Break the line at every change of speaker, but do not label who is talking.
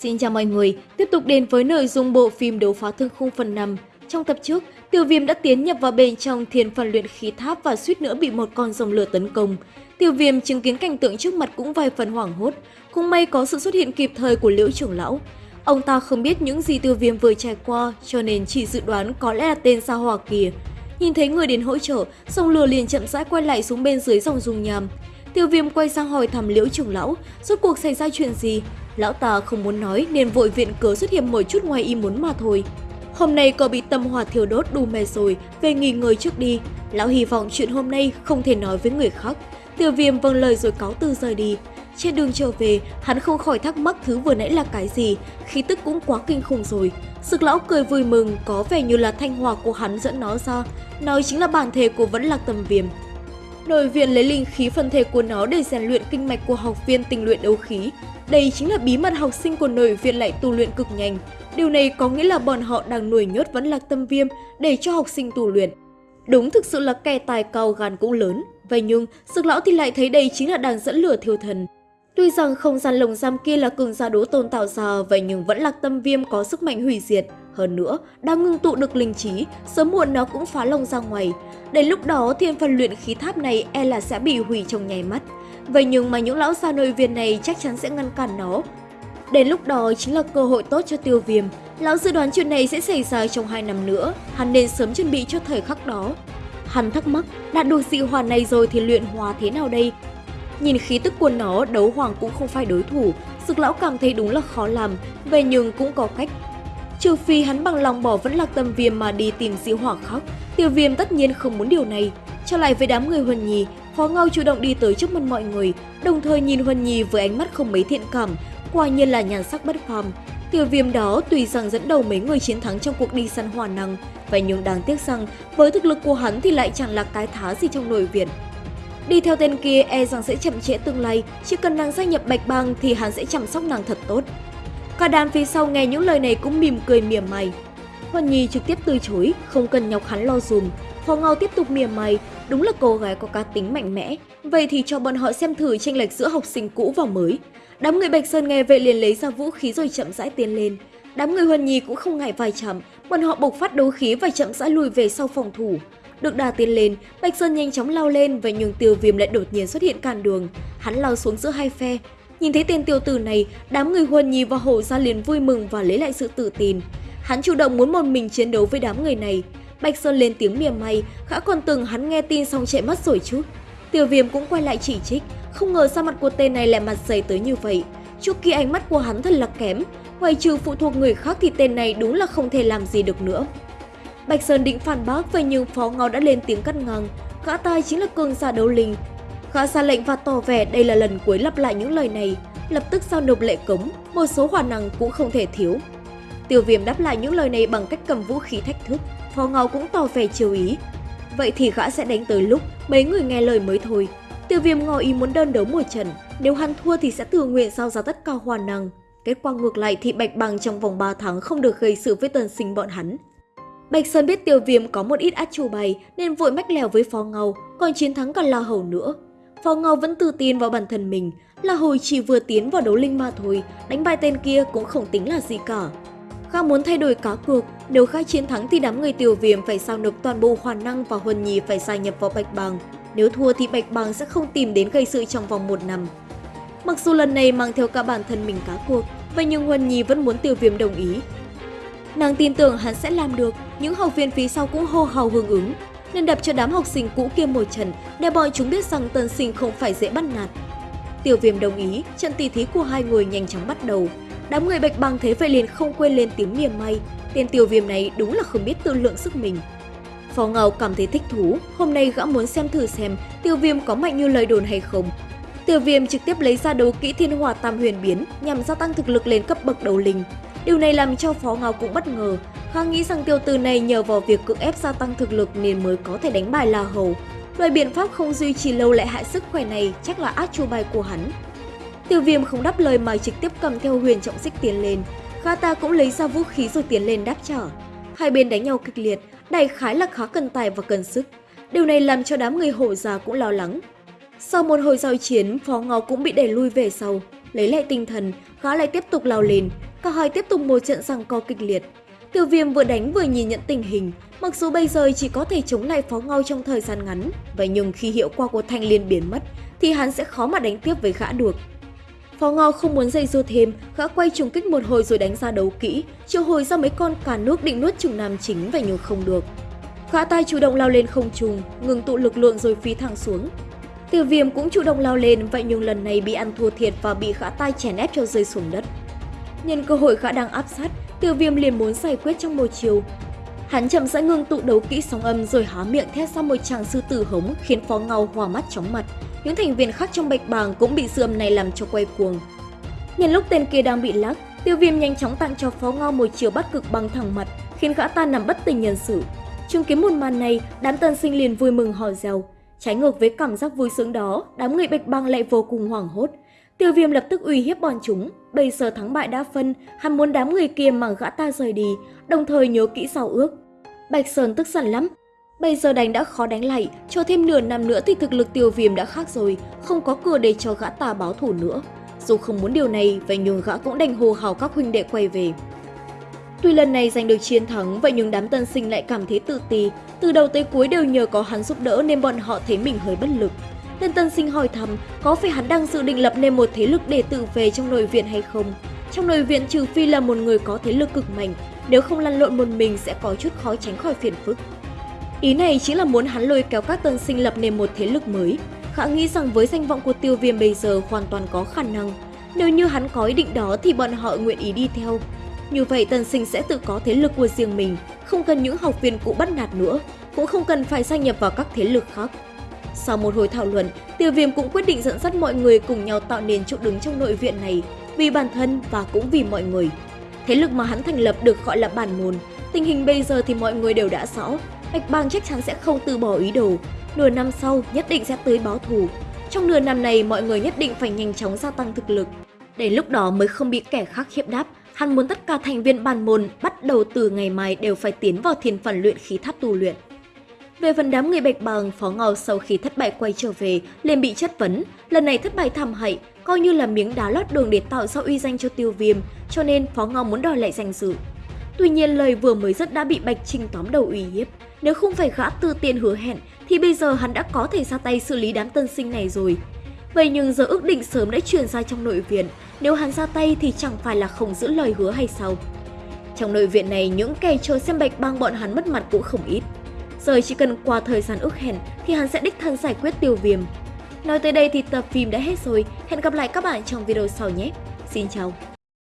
Xin chào mọi người, tiếp tục đến với nội dung bộ phim Đấu phá thương khung phần 5. Trong tập trước, tiểu Viêm đã tiến nhập vào bên trong thiên phần luyện khí tháp và suýt nữa bị một con rồng lửa tấn công. tiểu Viêm chứng kiến cảnh tượng trước mặt cũng vài phần hoảng hốt, cũng may có sự xuất hiện kịp thời của Liễu trưởng lão. Ông ta không biết những gì Tiêu Viêm vừa trải qua, cho nên chỉ dự đoán có lẽ là tên Sa Hỏa kia. Nhìn thấy người đến hỗ trợ, sông lửa liền chậm rãi quay lại xuống bên dưới dòng dung nham. Tiêu Viêm quay sang hỏi thăm Liễu trưởng lão, rốt cuộc xảy ra chuyện gì? Lão ta không muốn nói nên vội viện cớ xuất hiện một chút ngoài ý muốn mà thôi. Hôm nay cậu bị tâm hỏa thiêu đốt đủ mệt rồi, về nghỉ ngơi trước đi. Lão hy vọng chuyện hôm nay không thể nói với người khác. Tiêu viêm vâng lời rồi cáo từ rời đi. Trên đường trở về, hắn không khỏi thắc mắc thứ vừa nãy là cái gì, khí tức cũng quá kinh khủng rồi. Sực lão cười vui mừng, có vẻ như là thanh hòa của hắn dẫn nó ra, nói chính là bản thể của vẫn lạc tầm viêm. Nội viện lấy linh khí phân thể của nó để rèn luyện kinh mạch của học viên tình luyện đấu khí. Đây chính là bí mật học sinh của nội viện lại tu luyện cực nhanh. Điều này có nghĩa là bọn họ đang nuôi nhốt vẫn lạc tâm viêm để cho học sinh tu luyện. Đúng thực sự là kẻ tài cao gan cũng lớn. Vậy nhưng, sực lão thì lại thấy đây chính là đang dẫn lửa thiêu thần. Tuy rằng không gian lồng giam kia là cường gia đố tôn tạo ra, vậy nhưng vẫn lạc tâm viêm có sức mạnh hủy diệt. Hơn nữa, đang ngưng tụ được linh trí, sớm muộn nó cũng phá lông ra ngoài. Đến lúc đó, thiên phần luyện khí tháp này e là sẽ bị hủy trong nháy mắt. Vậy nhưng mà những lão gia nội viên này chắc chắn sẽ ngăn cản nó. Đến lúc đó chính là cơ hội tốt cho tiêu viêm. Lão dự đoán chuyện này sẽ xảy ra trong 2 năm nữa, hắn nên sớm chuẩn bị cho thời khắc đó. Hắn thắc mắc, đạt được dị hoàn này rồi thì luyện hóa thế nào đây? Nhìn khí tức của nó, đấu hoàng cũng không phải đối thủ, sực lão cảm thấy đúng là khó làm, về nhưng cũng có cách. Trừ phi hắn bằng lòng bỏ vẫn lạc tâm viêm mà đi tìm dị hỏa khóc. tiêu viêm tất nhiên không muốn điều này. Trở lại với đám người Huân Nhi, Phó Ngao chủ động đi tới trước mặt mọi người, đồng thời nhìn Huân Nhi với ánh mắt không mấy thiện cảm, quả nhiên là nhàn sắc bất phàm. Tiêu viêm đó tùy rằng dẫn đầu mấy người chiến thắng trong cuộc đi săn hỏa năng, vậy nhưng đáng tiếc rằng với thực lực của hắn thì lại chẳng là cái thá gì trong nội viện. Đi theo tên kia e rằng sẽ chậm trễ tương lai, chỉ cần nàng gia nhập bạch bang thì hắn sẽ chăm sóc nàng thật tốt. Cả đàn phía sau nghe những lời này cũng mỉm cười mỉa mày. Huân Nhi trực tiếp từ chối, không cần nhọc hắn lo dùm. Phó Ngao tiếp tục mỉa mày, đúng là cô gái có cá tính mạnh mẽ. Vậy thì cho bọn họ xem thử tranh lệch giữa học sinh cũ và mới. Đám người Bạch Sơn nghe vậy liền lấy ra vũ khí rồi chậm rãi tiến lên. Đám người Huân Nhi cũng không ngại vài chậm, bọn họ bộc phát đấu khí và chậm rãi lùi về sau phòng thủ. Được đà tiến lên, Bạch Sơn nhanh chóng lao lên và nhường tiêu viêm lại đột nhiên xuất hiện cản đường. Hắn lao xuống giữa hai phe. Nhìn thấy tên tiêu tử này, đám người Huân Nhi và Hổ ra liền vui mừng và lấy lại sự tự tin. Hắn chủ động muốn một mình chiến đấu với đám người này. Bạch Sơn lên tiếng mỉa may, khả còn từng hắn nghe tin xong chạy mất rồi chứ. Tiêu viêm cũng quay lại chỉ trích, không ngờ sao mặt của tên này lại mặt dày tới như vậy. Trước kia ánh mắt của hắn thật là kém, ngoài trừ phụ thuộc người khác thì tên này đúng là không thể làm gì được nữa. Bạch Sơn định phản bác vậy nhưng Phó Ngao đã lên tiếng cắt ngang. Gã tai chính là cường giả đấu linh. Gã ra lệnh và tỏ vẻ đây là lần cuối lặp lại những lời này. Lập tức giao nộp lệ cống, một số hỏa năng cũng không thể thiếu. Tiêu viêm đáp lại những lời này bằng cách cầm vũ khí thách thức. Phó Ngao cũng tỏ vẻ chiều ý. Vậy thì gã sẽ đánh tới lúc mấy người nghe lời mới thôi. Tiêu viêm ngỏ ý muốn đơn đấu một trận. Nếu hắn thua thì sẽ tự nguyện giao ra tất cả hỏa năng. Kết quả ngược lại thì Bạch Bằng trong vòng 3 tháng không được gây sự với tần sinh bọn hắn. Bạch Sơn biết tiêu viêm có một ít át chủ bài nên vội mách lèo với Phó Ngầu, còn chiến thắng còn lo Hầu nữa. Phó ngao vẫn tự tin vào bản thân mình, là hồi chỉ vừa tiến vào đấu linh mà thôi, đánh bại tên kia cũng không tính là gì cả. Gã muốn thay đổi cá cược, nếu khai chiến thắng thì đám người tiêu viêm phải sao nộp toàn bộ hoàn năng và huân nhì phải gia nhập vào Bạch Bàng. Nếu thua thì Bạch Bàng sẽ không tìm đến gây sự trong vòng một năm. Mặc dù lần này mang theo cả bản thân mình cá cuộc, vậy nhưng Huân Nhi vẫn muốn tiêu viêm đồng ý. Nàng tin tưởng hắn sẽ làm được, những học viên phía sau cũng hô hào hưởng ứng, nên đập cho đám học sinh cũ kia một trận để bọn chúng biết rằng tân sinh không phải dễ bắt nạt. Tiêu viêm đồng ý, trận tỷ thí của hai người nhanh chóng bắt đầu. Đám người bạch băng thế vậy liền không quên lên tiếng mỉa may, tên tiêu viêm này đúng là không biết tự lượng sức mình. Phó Ngao cảm thấy thích thú, hôm nay gã muốn xem thử xem tiêu viêm có mạnh như lời đồn hay không. Tiêu viêm trực tiếp lấy ra đấu kỹ thiên hỏa tam huyền biến nhằm gia tăng thực lực lên cấp bậc đầu linh. Điều này làm cho Phó Ngao cũng bất ngờ. Khá nghĩ rằng tiêu từ này nhờ vào việc cưỡng ép gia tăng thực lực nên mới có thể đánh bài La Hầu. Loại biện pháp không duy trì lâu lại hại sức khỏe này chắc là át chu bài của hắn. Tiêu viêm không đáp lời mà trực tiếp cầm theo huyền trọng xích tiến lên. Gã ta cũng lấy ra vũ khí rồi tiến lên đáp trả. Hai bên đánh nhau kịch liệt, đại khái là khá cần tài và cần sức. Điều này làm cho đám người hộ già cũng lo lắng. Sau một hồi giao chiến, Phó Ngó cũng bị đẩy lui về sau. Lấy lại tinh thần, gã lại tiếp tục lao lên cả hai tiếp tục một trận giằng co kịch liệt. Tiêu viêm vừa đánh vừa nhìn nhận tình hình, mặc dù bây giờ chỉ có thể chống lại phó ngao trong thời gian ngắn, vậy nhưng khi hiệu quả của thanh liên biến mất, thì hắn sẽ khó mà đánh tiếp với gã được. Phó Ngao không muốn dây dưa thêm, gã quay trùng kích một hồi rồi đánh ra đấu kỹ, triệu hồi ra mấy con cả nước định nuốt trùng nam chính vậy nhưng không được. Gã tay chủ động lao lên không trùng, ngừng tụ lực lượng rồi phi thẳng xuống. Tiêu viêm cũng chủ động lao lên, vậy nhưng lần này bị ăn thua thiệt và bị gã tay chèn ép cho rơi xuống đất. Nhân cơ hội gã đang áp sát, tiêu viêm liền muốn giải quyết trong một chiều. Hắn chậm rãi ngưng tụ đấu kỹ sóng âm rồi há miệng thét ra một tràng sư tử hống khiến phó ngao hòa mắt chóng mặt. Những thành viên khác trong bạch bàng cũng bị sự âm này làm cho quay cuồng. Nhân lúc tên kia đang bị lắc, tiêu viêm nhanh chóng tặng cho phó ngao một chiều bắt cực bằng thẳng mặt, khiến gã ta nằm bất tỉnh nhân sự. Chứng kiến một màn này, đám tân sinh liền vui mừng hò reo. Trái ngược với cảm giác vui sướng đó, đám người bạch bang lại vô cùng hoảng hốt. Tiêu viêm lập tức uy hiếp bọn chúng, bây giờ thắng bại đã phân, hắn muốn đám người kia mà gã ta rời đi, đồng thời nhớ kỹ sau ước. Bạch Sơn tức giận lắm, bây giờ đánh đã khó đánh lại, cho thêm nửa năm nữa thì thực lực tiêu viêm đã khác rồi, không có cửa để cho gã ta báo thủ nữa. Dù không muốn điều này, vậy nhưng gã cũng đành hô hào các huynh đệ quay về. Tuy lần này giành được chiến thắng, vậy nhưng đám tân sinh lại cảm thấy tự ti. Từ đầu tới cuối đều nhờ có hắn giúp đỡ nên bọn họ thấy mình hơi bất lực. Tên tân sinh hỏi thăm có phải hắn đang dự định lập nên một thế lực để tự về trong nội viện hay không. Trong nội viện trừ phi là một người có thế lực cực mạnh, nếu không lăn lộn một mình sẽ có chút khó tránh khỏi phiền phức. Ý này chính là muốn hắn lôi kéo các tân sinh lập nên một thế lực mới. Khả nghĩ rằng với danh vọng của tiêu viêm bây giờ hoàn toàn có khả năng. Nếu như hắn có ý định đó thì bọn họ nguyện ý đi theo. Như vậy tân sinh sẽ tự có thế lực của riêng mình, không cần những học viên cũ bắt nạt nữa, cũng không cần phải gia nhập vào các thế lực khác. Sau một hồi thảo luận, Tiêu Viêm cũng quyết định dẫn dắt mọi người cùng nhau tạo nên chỗ đứng trong nội viện này, vì bản thân và cũng vì mọi người. Thế lực mà hắn thành lập được gọi là bản môn. Tình hình bây giờ thì mọi người đều đã rõ, Bạch Bang chắc chắn sẽ không từ bỏ ý đồ. Nửa năm sau nhất định sẽ tới báo thù. Trong nửa năm này mọi người nhất định phải nhanh chóng gia tăng thực lực. Để lúc đó mới không bị kẻ khác hiếp đáp, hắn muốn tất cả thành viên bản môn bắt đầu từ ngày mai đều phải tiến vào thiên phần luyện khí tháp tu luyện. Về phần đám người bạch bàng, Phó Ngao sau khi thất bại quay trở về, liền bị chất vấn. Lần này thất bại thảm hại, coi như là miếng đá lót đường để tạo ra uy danh cho tiêu viêm, cho nên Phó Ngao muốn đòi lại danh dự. Tuy nhiên lời vừa mới dứt đã bị Bạch Trinh tóm đầu uy hiếp. Nếu không phải gã tư tiền hứa hẹn, thì bây giờ hắn đã có thể ra tay xử lý đám tân sinh này rồi. Vậy nhưng giờ ước định sớm đã truyền ra trong nội viện, nếu hắn ra tay thì chẳng phải là không giữ lời hứa hay sao? Trong nội viện này, những kẻ chờ xem bạch bang bọn hắn mất mặt cũng không ít. Giờ chỉ cần qua thời gian ước hẹn thì hắn sẽ đích thân giải quyết tiêu viêm. Nói tới đây thì tập phim đã hết rồi, hẹn gặp lại các bạn trong video sau nhé. Xin chào!